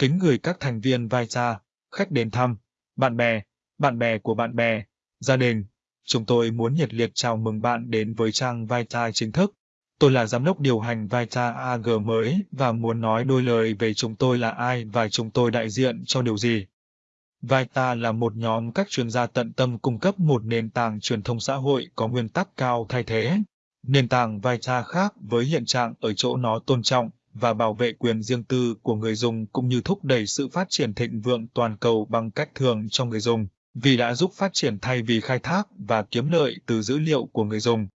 kính gửi các thành viên vai xa, khách đến thăm, bạn bè, bạn bè của bạn bè, gia đình. Chúng tôi muốn nhiệt liệt chào mừng bạn đến với trang Vita chính thức. Tôi là giám đốc điều hành Vita AG mới và muốn nói đôi lời về chúng tôi là ai và chúng tôi đại diện cho điều gì. Vita là một nhóm các chuyên gia tận tâm cung cấp một nền tảng truyền thông xã hội có nguyên tắc cao thay thế. Nền tảng Vita khác với hiện trạng ở chỗ nó tôn trọng và bảo vệ quyền riêng tư của người dùng cũng như thúc đẩy sự phát triển thịnh vượng toàn cầu bằng cách thường cho người dùng, vì đã giúp phát triển thay vì khai thác và kiếm lợi từ dữ liệu của người dùng.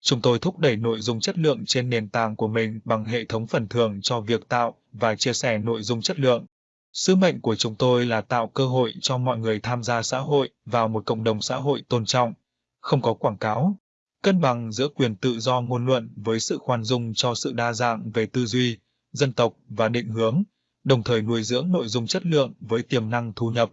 Chúng tôi thúc đẩy nội dung chất lượng trên nền tảng của mình bằng hệ thống phần thưởng cho việc tạo và chia sẻ nội dung chất lượng. Sứ mệnh của chúng tôi là tạo cơ hội cho mọi người tham gia xã hội vào một cộng đồng xã hội tôn trọng, không có quảng cáo, cân bằng giữa quyền tự do ngôn luận với sự khoan dung cho sự đa dạng về tư duy, dân tộc và định hướng, đồng thời nuôi dưỡng nội dung chất lượng với tiềm năng thu nhập.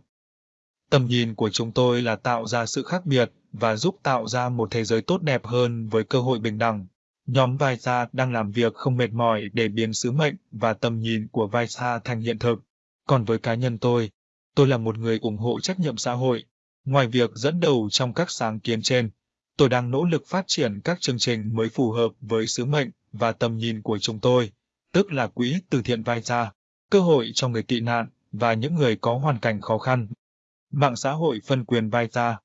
Tầm nhìn của chúng tôi là tạo ra sự khác biệt và giúp tạo ra một thế giới tốt đẹp hơn với cơ hội bình đẳng. Nhóm Vaisa đang làm việc không mệt mỏi để biến sứ mệnh và tầm nhìn của Vaisa thành hiện thực. Còn với cá nhân tôi, tôi là một người ủng hộ trách nhiệm xã hội. Ngoài việc dẫn đầu trong các sáng kiến trên, tôi đang nỗ lực phát triển các chương trình mới phù hợp với sứ mệnh và tầm nhìn của chúng tôi, tức là quỹ từ thiện Vaisa, cơ hội cho người tị nạn và những người có hoàn cảnh khó khăn. Mạng xã hội phân quyền Vaisa